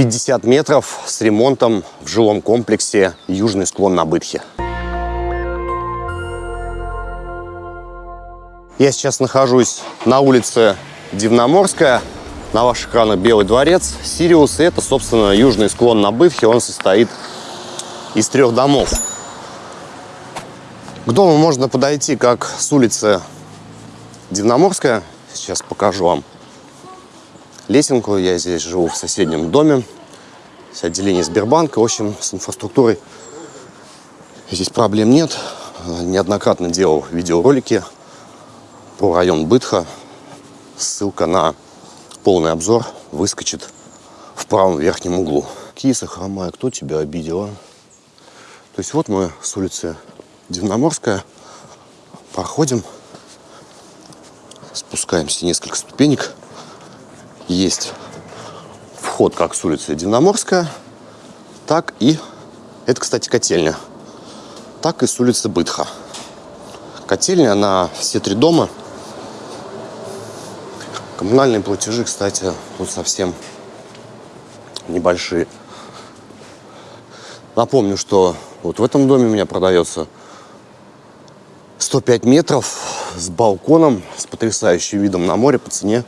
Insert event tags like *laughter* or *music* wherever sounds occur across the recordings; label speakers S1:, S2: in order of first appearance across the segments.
S1: 50 метров с ремонтом в жилом комплексе «Южный склон на Бытхе». Я сейчас нахожусь на улице Дивноморская. На ваших экранах Белый дворец, Сириус. Это, собственно, южный склон на Бытхе. Он состоит из трех домов. К дому можно подойти как с улицы Дивноморская. Сейчас покажу вам лесенку. Я здесь живу в соседнем доме. С отделение Сбербанка. В общем, с инфраструктурой здесь проблем нет. Неоднократно делал видеоролики про район Бытха. Ссылка на полный обзор выскочит в правом верхнем углу. Киса хромая, кто тебя обидел, а? То есть вот мы с улицы Дивноморская проходим, спускаемся несколько ступенек. Есть вход как с улицы Дивноморская, так и, это, кстати, котельня, так и с улицы Бытха. Котельня на все три дома – Коммунальные платежи, кстати, тут совсем небольшие. Напомню, что вот в этом доме у меня продается 105 метров с балконом, с потрясающим видом на море по цене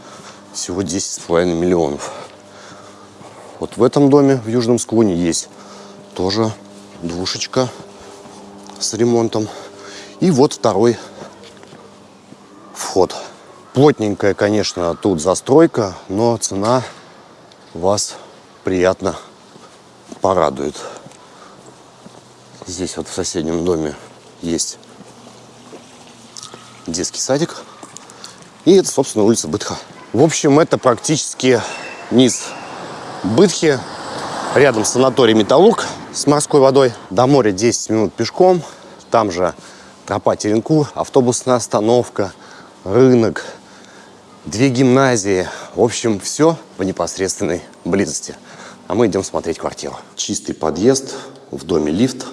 S1: всего 10,5 миллионов. Вот в этом доме в Южном склоне есть тоже двушечка с ремонтом. И вот второй вход. Плотненькая, конечно, тут застройка, но цена вас приятно порадует. Здесь вот в соседнем доме есть детский садик. И это, собственно, улица Бытха. В общем, это практически низ Бытхи. Рядом санаторий Металлург с морской водой. До моря 10 минут пешком. Там же тропа Теренку, автобусная остановка, рынок, две гимназии. В общем, все в непосредственной близости. А мы идем смотреть квартиру. Чистый подъезд, в доме лифт.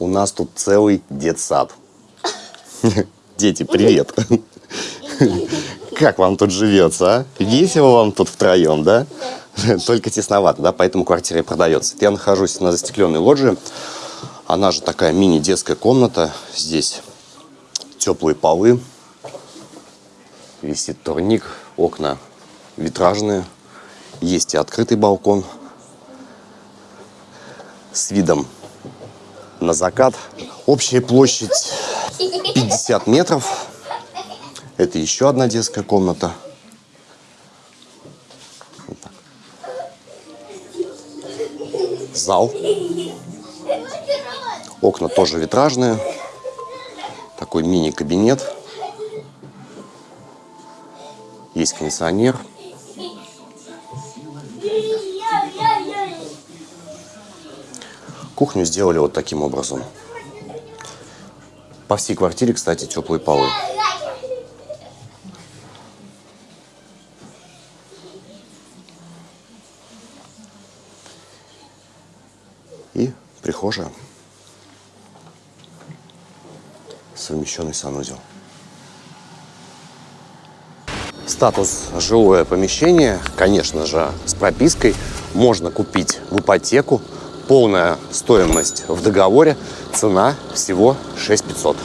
S1: У нас тут целый детсад. *laughs* Дети, привет. *laughs* Как вам тут живется, а? Весело вам тут втроем, да? Только тесновато, да? Поэтому квартира и продается. Я нахожусь на застекленной лоджии. Она же такая мини-детская комната. Здесь теплые полы, висит турник, окна витражные, есть и открытый балкон с видом на закат. Общая площадь 50 метров. Это еще одна детская комната. Вот Зал. Окна тоже витражные. Такой мини-кабинет. Есть кондиционер. Кухню сделали вот таким образом. По всей квартире, кстати, теплые полы. И прихожая. Совмещенный санузел. Статус жилое помещение, конечно же, с пропиской. Можно купить в ипотеку. Полная стоимость в договоре. Цена всего 6500.